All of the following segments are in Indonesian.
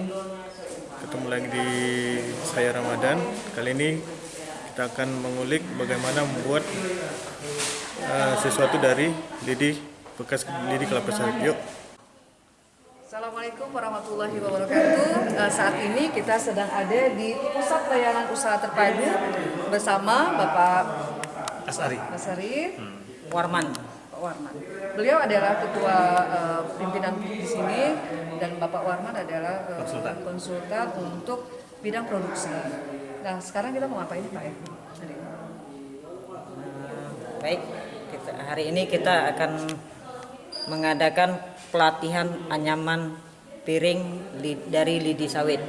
Ketemu lagi di saya Ramadan. Kali ini kita akan mengulik bagaimana membuat uh, sesuatu dari lidi bekas lidi kelapa sawit. Yuk. Assalamualaikum warahmatullahi wabarakatuh. Uh, saat ini kita sedang ada di Pusat Layanan Usaha Terpadu bersama Bapak Asari. Asari Hmm. Warman. Warman. Beliau adalah ketua uh, pimpinan di sini dan Bapak Warman adalah uh, Konsultan. konsultan untuk bidang produksi. Nah, sekarang kita mau ngapain Pak? ya? Ini? Baik, kita, hari ini kita akan mengadakan pelatihan anyaman piring li- dari lidi sawit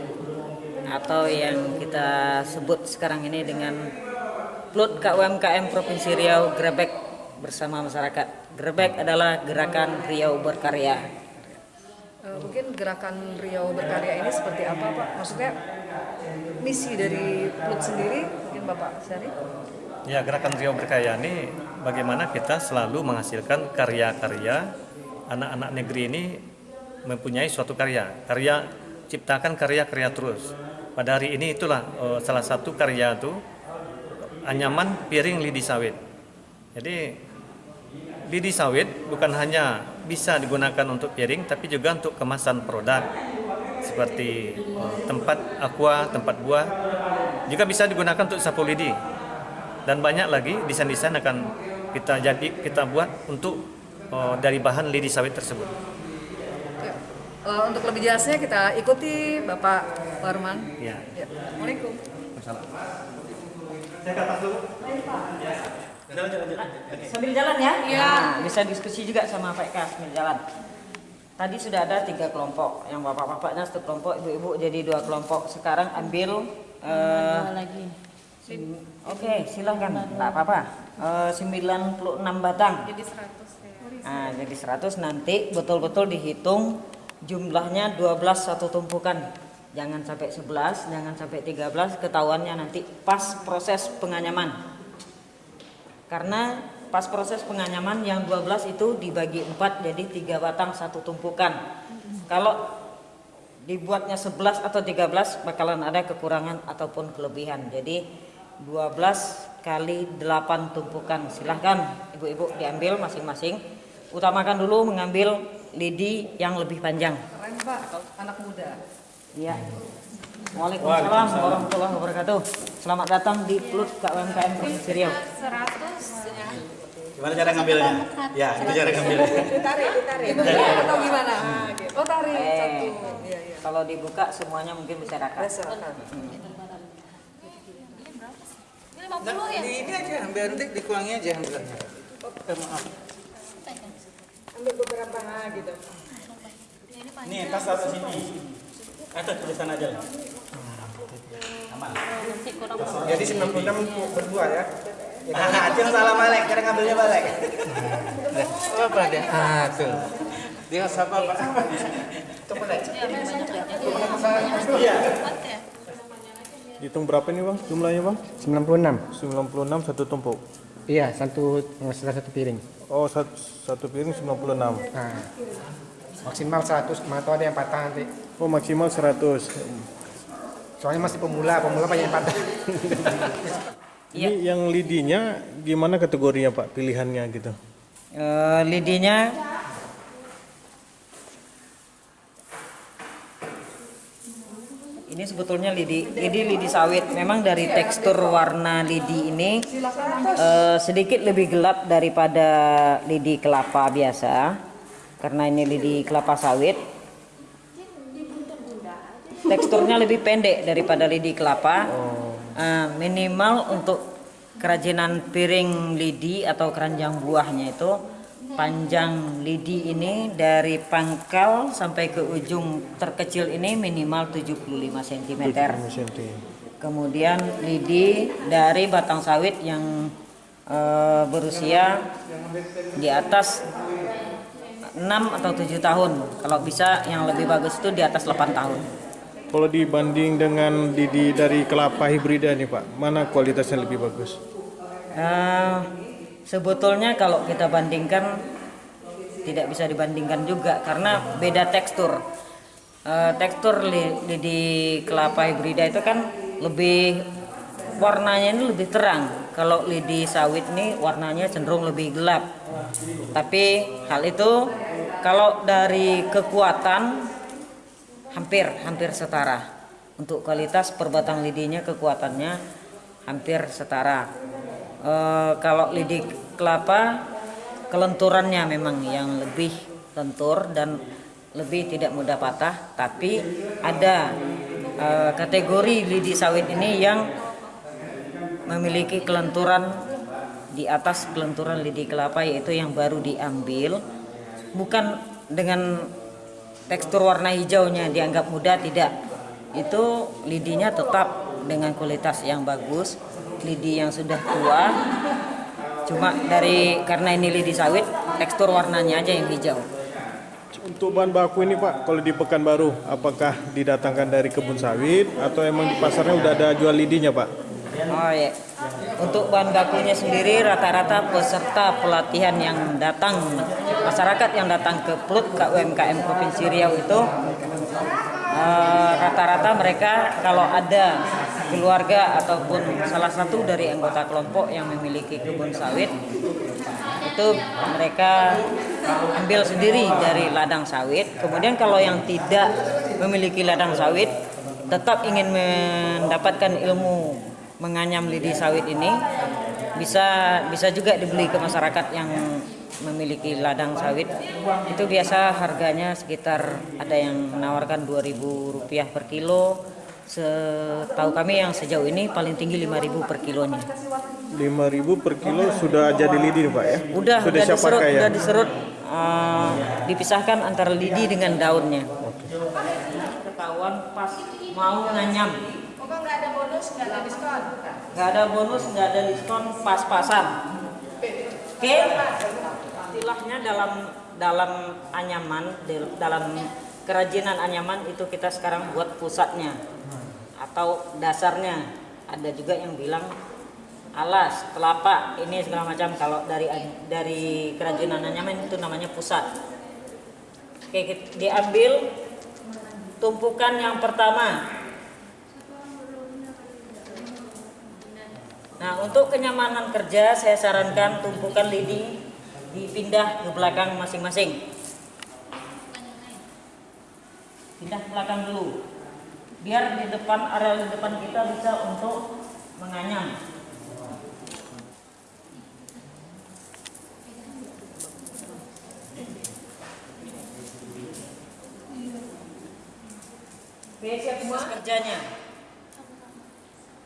atau yang kita sebut sekarang ini dengan Plut KUMKM Provinsi Riau Grebek bersama masyarakat. Grebek adalah gerakan Riau berkarya. Uh, mungkin gerakan Riau berkarya ini seperti apa Pak? Maksudnya misi dari Plut sendiri mungkin Bapak Sari? Ya, gerakan Riau Berkarya ini bagaimana kita selalu menghasilkan karya-karya anak-anak negeri ini mempunyai suatu karya. Karya ciptakan karya-karya terus. Pada hari ini itulah eh, salah satu karya itu anyaman piring lidi sawit. Jadi lidi sawit bukan hanya bisa digunakan untuk piring tapi juga untuk kemasan produk seperti eh, tempat aqua, tempat buah juga bisa digunakan untuk sapu lidi dan banyak lagi desain-desain akan kita jadi kita buat untuk eh, dari bahan lidi sawit tersebut. Ya. Eh, untuk lebih jelasnya kita ikuti Bapak Warman. Ya. Ya. Assalamualaikum. Sambil jalan ya? Nah, bisa diskusi juga sama Pak Eka sambil jalan. Tadi sudah ada tiga kelompok, yang bapak-bapaknya satu kelompok, ibu-ibu jadi dua kelompok. Sekarang ambil eh, lagi. Oke, silahkan, nggak apa-apa. Eh, 96 batang. Jadi 100 ya. Nah, jadi 100 nanti betul-betul dihitung jumlahnya 12 satu tumpukan. Jangan sampai 11, jangan sampai 13, ketahuannya nanti pas proses penganyaman. Karena pas proses penganyaman yang 12 itu dibagi 4 jadi 3 batang satu tumpukan. Kalau dibuatnya 11 atau 13 bakalan ada kekurangan ataupun kelebihan. Jadi 12 kali 8 tumpukan. Silahkan ibu-ibu diambil masing-masing. Utamakan dulu mengambil lidi yang lebih panjang. Keren Pak, anak muda. Ya. Waalaikumsalam warahmatullahi wabarakatuh. Selamat datang di Plut KUMKM Provinsi Riau. 100 ya. Gimana cara ngambilnya? Ya, itu cara ngambilnya. Ditarik, ditarik. Ditarik atau gimana? Ah, gitu. Oh tarik Eh, satu. Iya, iya. Kalau dibuka semuanya mungkin bisa rata. Silakan. Ini 50 ya? Di ini aja, ambil nanti dikurangi aja ambilnya. Eh, maaf. Ambil beberapa ah, gitu. Nih, tas taruh sini. Atas tulisan aja lah. Aman. Jadi 96 berdua ya. Ah, Acil salah balik, cara ngambilnya balik. Oh, apa dia? Ah, tuh. Dia siapa, Pak? Coba deh. ya, ya. Iya. Empat ya. Hitung berapa nih bang jumlahnya bang? 96 96 satu tumpuk. iya satu salah satu piring Oh satu, satu piring 96. nah, maksimal 100 atau ada yang patah nanti Oh maksimal 100. soalnya masih pemula pemula banyak yang patah Iya. Ini yang lidinya gimana kategorinya pak pilihannya gitu? Eh, lidinya ini sebetulnya lidi lidi lidi sawit memang dari tekstur warna lidi ini eh, sedikit lebih gelap daripada lidi kelapa biasa karena ini lidi kelapa sawit. Teksturnya lebih pendek daripada lidi kelapa. Eh, minimal untuk kerajinan piring lidi atau keranjang buahnya itu panjang lidi ini dari pangkal sampai ke ujung terkecil ini minimal 75 cm. Kemudian lidi dari batang sawit yang eh, berusia di atas 6 atau 7 tahun. Kalau bisa yang lebih bagus itu di atas 8 tahun. Kalau dibanding dengan lidi dari kelapa hibrida nih pak, mana kualitasnya lebih bagus? Eh, sebetulnya kalau kita bandingkan tidak bisa dibandingkan juga karena beda tekstur. Eh, tekstur lidi kelapa hibrida itu kan lebih warnanya ini lebih terang. Kalau lidi sawit ini warnanya cenderung lebih gelap. Tapi hal itu kalau dari kekuatan hampir hampir setara. Untuk kualitas perbatang lidinya kekuatannya hampir setara. Eh, kalau lidi kelapa kelenturannya memang yang lebih lentur dan lebih tidak mudah patah tapi ada eh, kategori lidi sawit ini yang memiliki kelenturan di atas kelenturan lidi kelapa yaitu yang baru diambil. Bukan dengan tekstur warna hijaunya dianggap mudah tidak. Itu lidinya tetap dengan kualitas yang bagus. Lidi yang sudah tua. Cuma dari karena ini lidi sawit tekstur warnanya aja yang hijau. Untuk bahan baku ini Pak, kalau di Pekanbaru, apakah didatangkan dari kebun sawit atau emang di pasarnya udah ada jual lidinya Pak? Oh ya. Untuk bahan bakunya sendiri rata-rata peserta pelatihan yang datang masyarakat yang datang ke PLUT KUMKM Provinsi Riau itu eh, rata-rata mereka kalau ada keluarga ataupun salah satu dari anggota kelompok yang memiliki kebun sawit itu mereka ambil sendiri dari ladang sawit. Kemudian kalau yang tidak memiliki ladang sawit tetap ingin mendapatkan ilmu menganyam lidi sawit ini bisa bisa juga dibeli ke masyarakat yang memiliki ladang sawit. Itu biasa harganya sekitar ada yang menawarkan 2000 rupiah per kilo. Setahu kami yang sejauh ini paling tinggi 5000 per kilonya. 5.000 per kilo sudah jadi lidi Pak ya? udah sudah udah diserut pakai ya? udah diserut eh, dipisahkan antara lidi dengan daunnya. Ketahuan pas mau nganyam bonus, nggak ada diskon. nggak ada bonus nggak ada diskon pas-pasan. Oke. Istilahnya dalam dalam anyaman dalam kerajinan anyaman itu kita sekarang buat pusatnya atau dasarnya. Ada juga yang bilang alas telapak ini segala macam. Kalau dari dari kerajinan anyaman itu namanya pusat. Oke kit- diambil tumpukan yang pertama Nah, untuk kenyamanan kerja saya sarankan tumpukan lidi dipindah ke belakang masing-masing. Pindah ke belakang dulu. Biar di depan area di depan kita bisa untuk menganyam. Oke, siap semua kerjanya.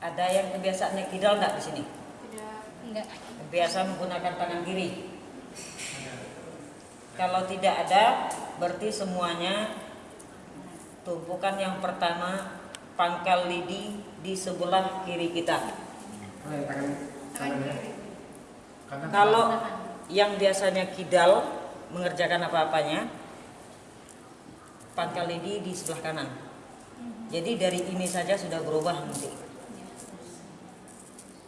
Ada yang kebiasaannya kidal nggak di sini? Enggak. Biasa menggunakan tangan kiri. Kalau tidak ada, berarti semuanya tumpukan yang pertama pangkal lidi di sebelah kiri kita. Kalau yang biasanya kidal mengerjakan apa-apanya, pangkal lidi di sebelah kanan. Jadi dari ini saja sudah berubah nanti.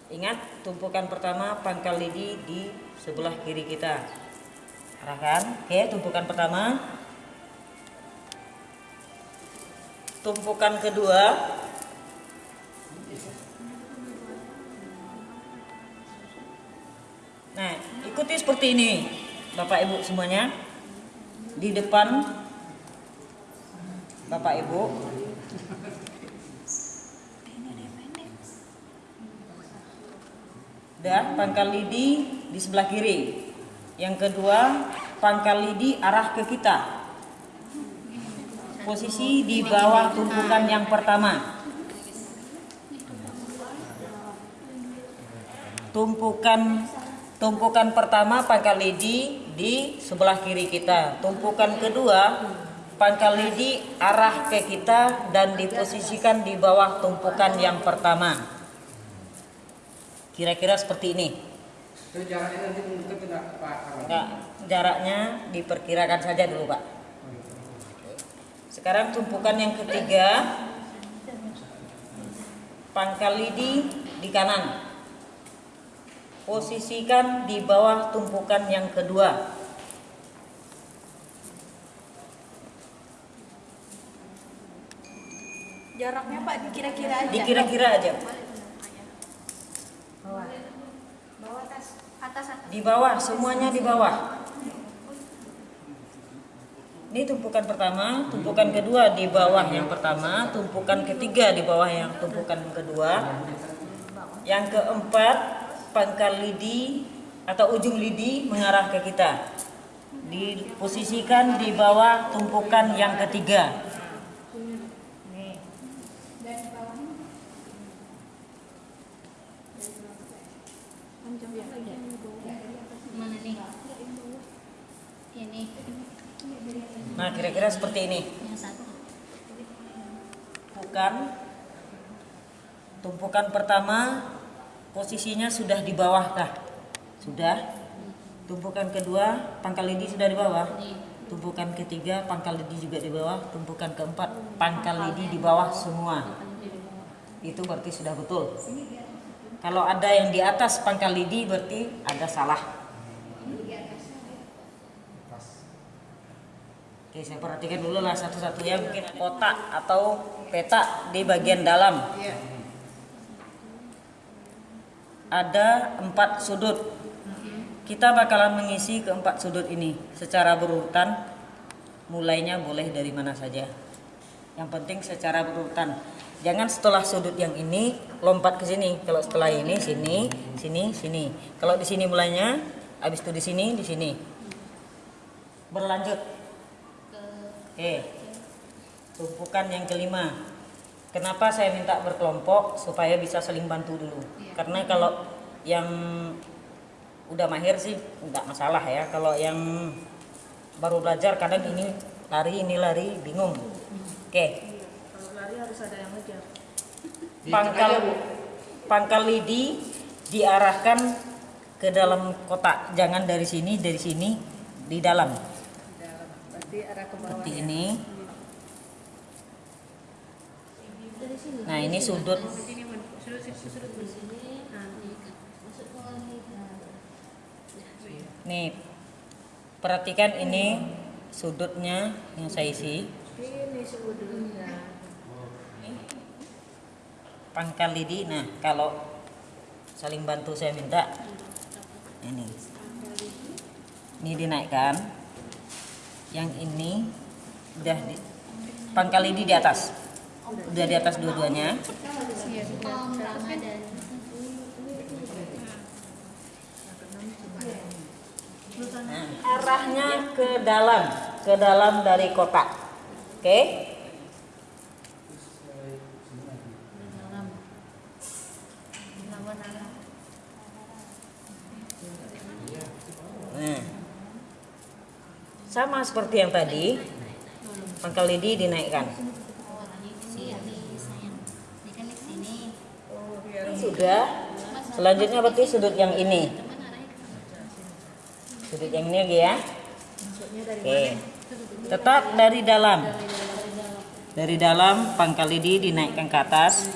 Ingat, tumpukan pertama pangkal lidi di sebelah kiri kita. Arahkan. Oke, tumpukan pertama. Tumpukan kedua. Nah, ikuti seperti ini, Bapak Ibu semuanya. Di depan Bapak Ibu dan pangkal lidi di sebelah kiri. Yang kedua, pangkal lidi arah ke kita. Posisi di bawah tumpukan yang pertama. Tumpukan tumpukan pertama pangkal lidi di sebelah kiri kita. Tumpukan kedua pangkal lidi arah ke kita dan diposisikan di bawah tumpukan yang pertama. Kira-kira seperti ini. Itu jaraknya nanti menentukan tidak Pak? Enggak, jaraknya diperkirakan saja dulu, Pak. Sekarang tumpukan yang ketiga. Pangkal lidi di kanan. Posisikan di bawah tumpukan yang kedua. Jaraknya Pak dikira-kira aja. Dikira-kira aja. Bawah Di bawah, semuanya di bawah. Ini tumpukan pertama, tumpukan kedua di bawah yang pertama, tumpukan ketiga di bawah yang tumpukan kedua. Yang keempat, pangkal lidi atau ujung lidi mengarah ke kita. Diposisikan di bawah tumpukan yang ketiga. Mana nih? Ini Nah, kira-kira seperti ini. Tumpukan tumpukan pertama posisinya sudah di bawah kah? Sudah. Tumpukan kedua pangkal lidi sudah di bawah. Tumpukan ketiga pangkal lidi juga di bawah. Tumpukan keempat pangkal lidi di bawah semua. Itu berarti sudah betul. Kalau ada yang di atas pangkal lidi berarti ada salah. Oke, saya perhatikan dulu lah satu-satu ya mungkin kotak atau peta di bagian dalam. Ada empat sudut. Kita bakalan mengisi keempat sudut ini secara berurutan. Mulainya boleh dari mana saja. Yang penting secara berurutan. Jangan setelah sudut yang ini lompat ke sini. Kalau setelah ini sini, sini, sini. Kalau di sini mulainya, habis itu di sini, di sini. Berlanjut. Oke. Tumpukan yang kelima. Kenapa saya minta berkelompok supaya bisa saling bantu dulu. Karena kalau yang udah mahir sih nggak masalah ya. Kalau yang baru belajar kadang ini lari ini lari bingung. Oke. Kalau lari harus ada yang ngejar. Pangkal pangkal lidi diarahkan ke dalam kotak. Jangan dari sini, dari sini di dalam. Berarti arah ke bawah. Seperti ini. Nah, ini sudut Nih, perhatikan ini sudutnya yang saya isi. Ini sudutnya. Pangkal lidi. Nah, kalau saling bantu saya minta ini. Ini dinaikkan. Yang ini udah di pangkal lidi di atas. Udah di atas dua-duanya. Om Ramadan. Nah, arahnya ke dalam, ke dalam dari kotak. Oke? Nah. Sama seperti yang tadi, pangkal lidi dinaikkan. Kan. Sudah. Selanjutnya berarti sudut yang ini. Sudut yang ini lagi ya. Oke. Tetap dari dalam. Dari dalam pangkal lidi dinaikkan ke atas.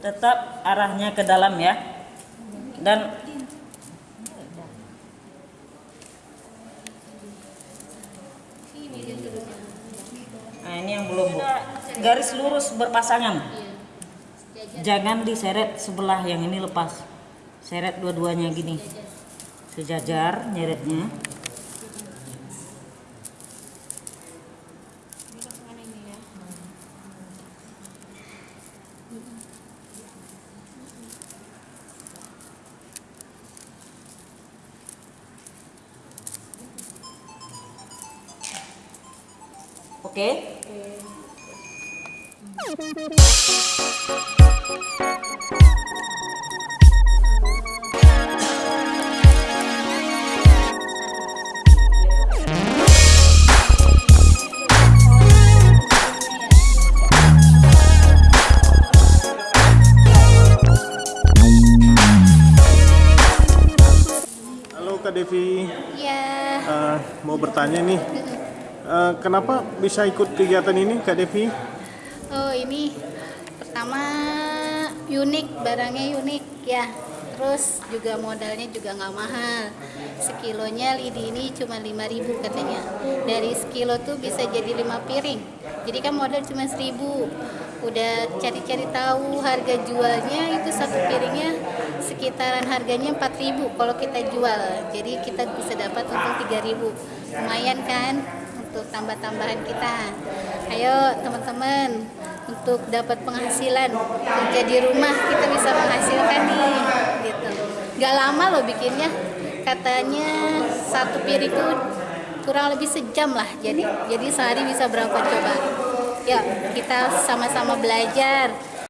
Tetap arahnya ke dalam ya. Dan Nah, ini yang belum, Bu. Garis lurus berpasangan. Jangan diseret sebelah yang ini lepas. Seret dua-duanya gini. Sejajar nyeretnya. Oke. Halo Kak Devi. Ya. mau bertanya nih, Eh, kenapa bisa ikut kegiatan ini Kak Devi? Oh ini pertama unik barangnya unik ya. Terus juga modalnya juga nggak mahal. Sekilonya lidi ini cuma 5.000 katanya. Dari sekilo tuh bisa jadi lima piring. Jadi kan modal cuma 1.000. Udah cari-cari tahu harga jualnya itu satu piringnya sekitaran harganya 4.000 kalau kita jual. Jadi kita bisa dapat untung 3.000. Lumayan kan? Tambah-tambahan kita. Ayo teman-teman untuk dapat penghasilan kerja di rumah kita bisa menghasilkan nih gitu. Gak lama loh bikinnya. Katanya satu piring itu kurang lebih sejam lah. Jadi jadi sehari bisa berapa coba? Ya kita sama-sama belajar